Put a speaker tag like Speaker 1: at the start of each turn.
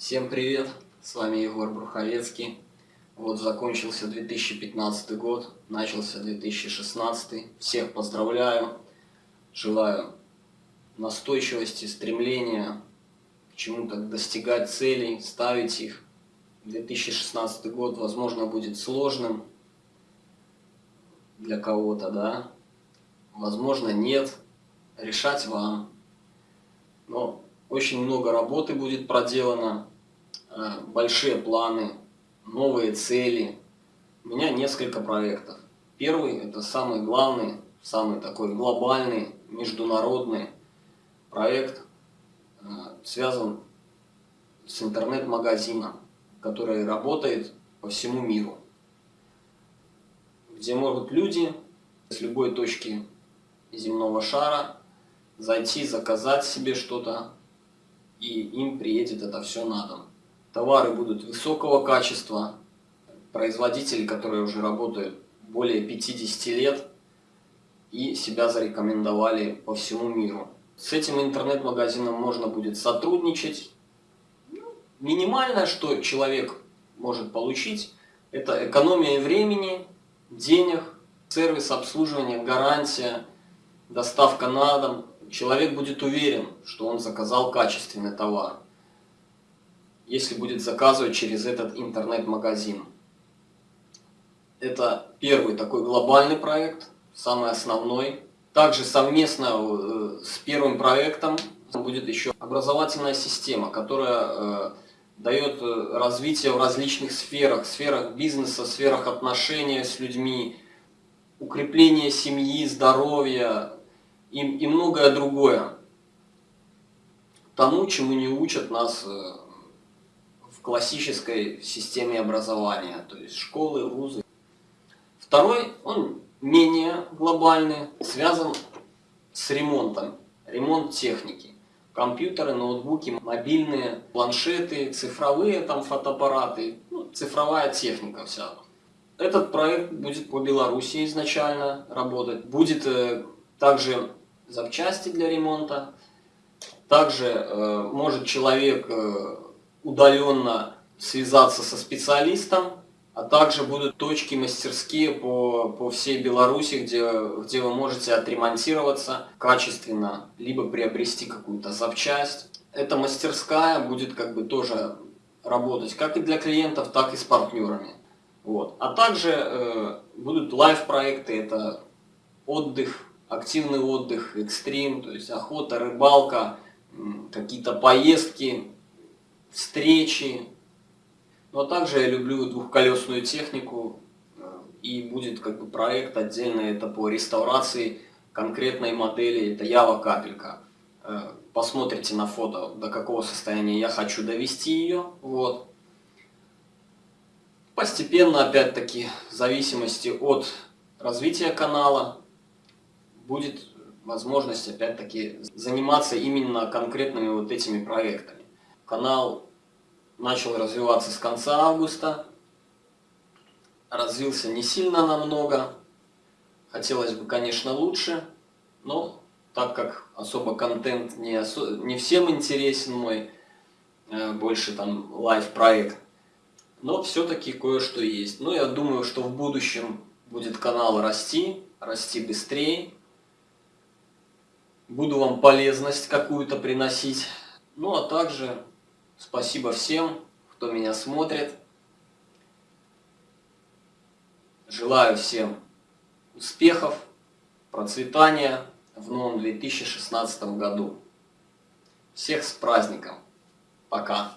Speaker 1: Всем привет, с вами Егор Бруховецкий. Вот закончился 2015 год, начался 2016. Всех поздравляю, желаю настойчивости, стремления к чему-то достигать целей, ставить их. 2016 год, возможно, будет сложным для кого-то, да, возможно, нет, решать вам. Но очень много работы будет проделано, большие планы, новые цели. У меня несколько проектов. Первый, это самый главный, самый такой глобальный, международный проект, э, связан с интернет-магазином, который работает по всему миру, где могут люди с любой точки земного шара зайти, заказать себе что-то, и им приедет это все на дом. Товары будут высокого качества, производители, которые уже работают более 50 лет и себя зарекомендовали по всему миру. С этим интернет-магазином можно будет сотрудничать. Минимальное, что человек может получить, это экономия времени, денег, сервис обслуживания, гарантия, доставка на дом. Человек будет уверен, что он заказал качественный товар, если будет заказывать через этот интернет-магазин. Это первый такой глобальный проект, самый основной. Также совместно э, с первым проектом будет еще образовательная система, которая э, дает э, развитие в различных сферах, сферах бизнеса, сферах отношений с людьми, укрепление семьи, здоровья и, и многое другое. Тому, чему не учат нас классической системе образования, то есть школы, вузы. Второй, он менее глобальный, связан с ремонтом, ремонт техники. Компьютеры, ноутбуки, мобильные, планшеты, цифровые там фотоаппараты, ну, цифровая техника вся. Этот проект будет по Беларуси изначально работать. Будет э, также запчасти для ремонта. Также э, может человек э, удаленно связаться со специалистом, а также будут точки мастерские по, по всей Беларуси, где, где вы можете отремонтироваться качественно, либо приобрести какую-то запчасть. Эта мастерская будет как бы тоже работать как и для клиентов, так и с партнерами. Вот. А также э, будут лайв-проекты, это отдых, активный отдых, экстрим, то есть охота, рыбалка, какие-то поездки, встречи, но также я люблю двухколесную технику, э, и будет как бы проект отдельно, это по реставрации конкретной модели, это Ява капелька. Э, посмотрите на фото, до какого состояния я хочу довести ее. Вот. Постепенно, опять-таки, в зависимости от развития канала, будет возможность, опять-таки, заниматься именно конкретными вот этими проектами. Канал начал развиваться с конца августа. Развился не сильно намного. Хотелось бы, конечно, лучше, но так как особо контент не, осо... не всем интересен мой, э, больше там лайв-проект, но все-таки кое-что есть. Но я думаю, что в будущем будет канал расти, расти быстрее. Буду вам полезность какую-то приносить. Ну а также Спасибо всем, кто меня смотрит. Желаю всем успехов, процветания в новом 2016 году. Всех с праздником. Пока.